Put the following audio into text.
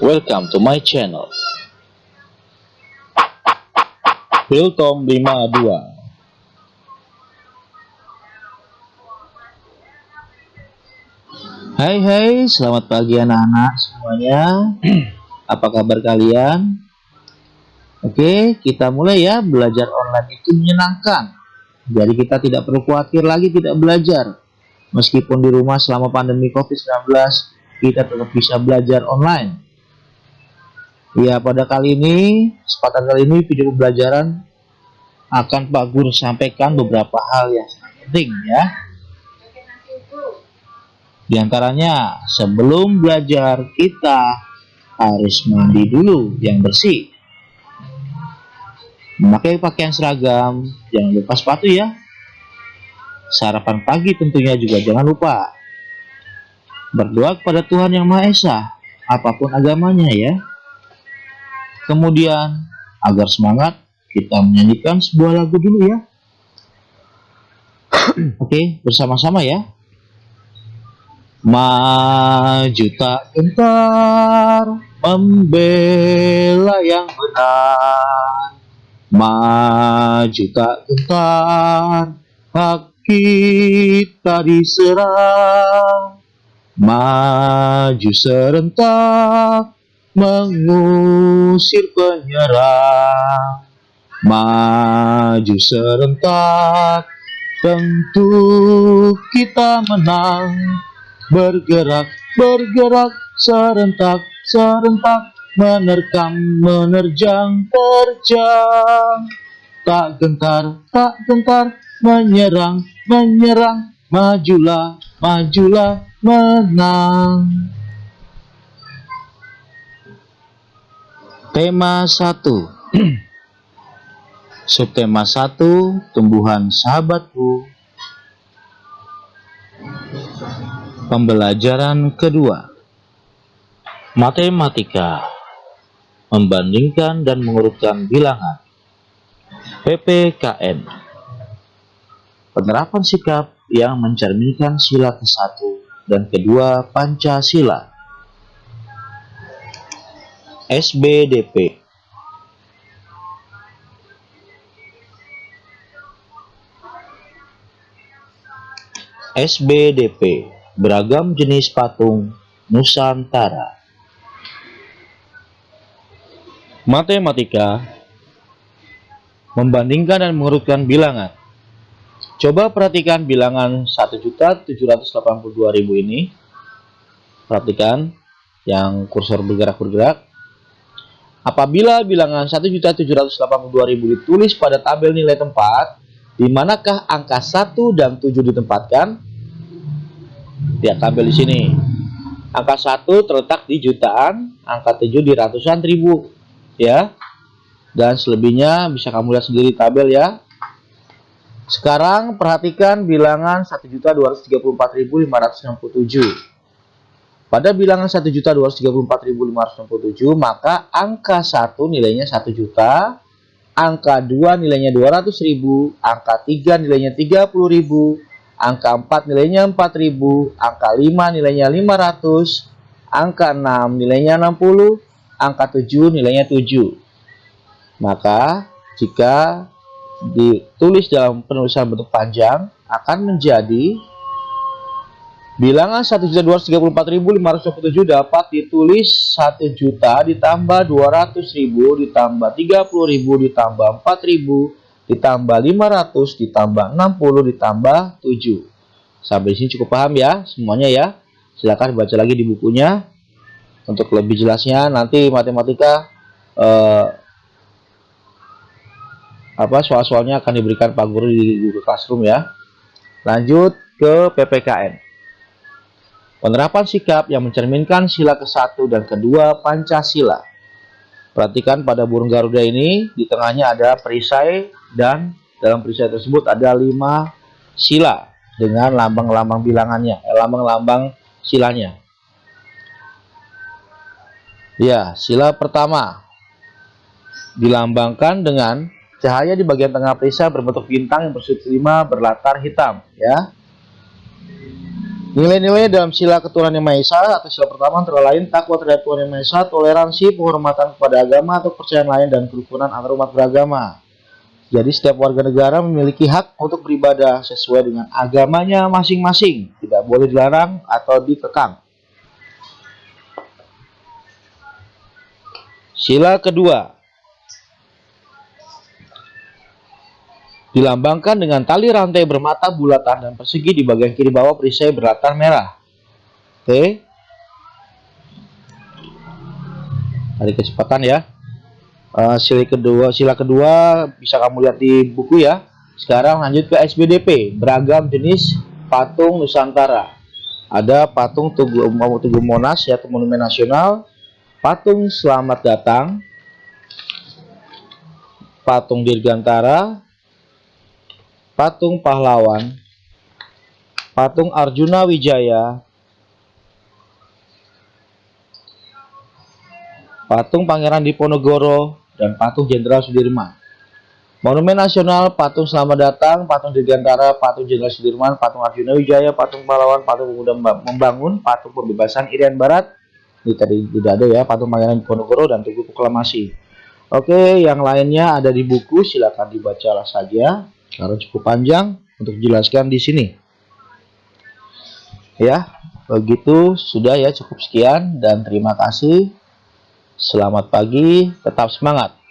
Welcome to my channel. Hiltom 52 Hai hai, selamat pagi anak-anak semuanya. Apa kabar kalian? Oke, kita mulai ya. Belajar online itu menyenangkan. Jadi kita tidak perlu khawatir lagi tidak belajar. Meskipun di rumah selama pandemi COVID-19, kita tetap bisa belajar online. Ya, pada kali ini, kesempatan kali ini video pembelajaran akan Pak Guru sampaikan beberapa hal yang sangat penting ya. Di antaranya, sebelum belajar kita harus mandi dulu yang bersih. Memakai pakaian seragam, jangan lupa sepatu ya. Sarapan pagi tentunya juga jangan lupa. Berdoa kepada Tuhan Yang Maha Esa, apa pun agamanya ya. Kemudian, agar semangat, kita menyanyikan sebuah lagu dulu ya. Oke, bersama-sama ya. Maju tak gentar membela yang benar. Maju tak gentar hak kita diserang. Maju serentak mengusir penyerang. Maju serentak tentu kita menang. Bergerak bergerak serentak serentak menerkam menerjang terjang. Tak gentar tak gentar menyerang menyerang. Majulah majulah menang tema 1 subtema 1 tumbuhan sahabatku. Pembelajaran kedua. Matematika. Membandingkan dan mengurutkan bilangan. PPKN Penerapan sikap yang mencerminkan sila ke-1 dan kedua Pancasila SBDP SBDP beragam jenis patung Nusantara. Matematika membandingkan dan mengurutkan bilangan. Coba perhatikan bilangan 1.782.000 ini. Perhatikan yang kursor bergerak-bergerak. Apabila bilangan 1.782.000 ditulis pada tabel nilai tempat, di manakah angka 1 dan 7 ditempatkan? Lihat tabel di sini. Angka 1 terletak di jutaan, angka 7 di ratusan ribu. Ya. Dan selebihnya bisa kamu lihat sendiri tabel ya. Sekarang perhatikan bilangan 1.234.567. Pada bilangan 1.234.567 maka angka 1 nilainya 1 juta, angka 2 nilainya 200.000, angka 3 nilainya 30.000, angka 4 nilainya 4000, angka 5 nilainya 500, angka 6 nilainya 60, angka 7 nilainya 7. Maka jika ditulis dalam penulisan bentuk panjang akan menjadi bilangan 1.234.527 dapat ditulis 1 juta ditambah 200.000 ditambah 30.000 ditambah 4.000 ditambah 500 ditambah 60 ditambah 7 sampai sini cukup paham ya semuanya ya. Silahkan baca lagi di bukunya. Untuk lebih jelasnya nanti matematika eh, apa soal-soalnya akan diberikan Pak Guru di Google Classroom ya. Lanjut ke PPKN penerapan sikap yang mencerminkan sila ke-1 dan kedua Pancasila Perhatikan pada burung Garuda ini di tengahnya ada perisai dan dalam perisai tersebut ada lima sila dengan lambang-lambang bilangannya, eh, lambang-lambang silanya. Ya, sila pertama dilambangkan dengan cahaya di bagian tengah perisai berbentuk bintang yang bersudut lima berlatar hitam, ya. Nilai-nilai dalam sila keturunan yang Maha Esa atau sila pertama antara lain takwa terhadap Tuhan yang Maha Esa, toleransi, penghormatan kepada agama atau kepercayaan lain dan kerukunan antar umat beragama. Jadi setiap warga negara memiliki hak untuk beribadah sesuai dengan agamanya masing-masing, tidak boleh dilarang atau dikekang. Sila kedua dilambangkan dengan tali rantai bermata bulatan dan persegi di bagian kiri bawah perisai berlatar merah. Oke. Tarik kecepatan ya. Uh, sila kedua, sila kedua bisa kamu lihat di buku ya. Sekarang lanjut ke SBDP, beragam jenis patung Nusantara. Ada patung Tugu, Tugu Monas ya, Monumen Nasional, patung Selamat Datang, patung Dirgantara, patung pahlawan, patung Arjuna Wijaya, patung Pangeran Diponegoro, dan patung Jenderal Sudirman. Monumen Nasional, patung Selamat Datang, patung Dirgantara, patung Jenderal Sudirman, patung Arjuna Wijaya, patung pahlawan, patung pemuda membangun, patung pembebasan Irian Barat. Ini tadi tidak ada ya, patung Pangeran Diponegoro dan Tugu Proklamasi. Oke, yang lainnya ada di buku, silakan dibacalah saja karena cukup panjang untuk dijelaskan di sini. Ya, begitu sudah ya cukup sekian dan terima kasih. Selamat pagi, tetap semangat.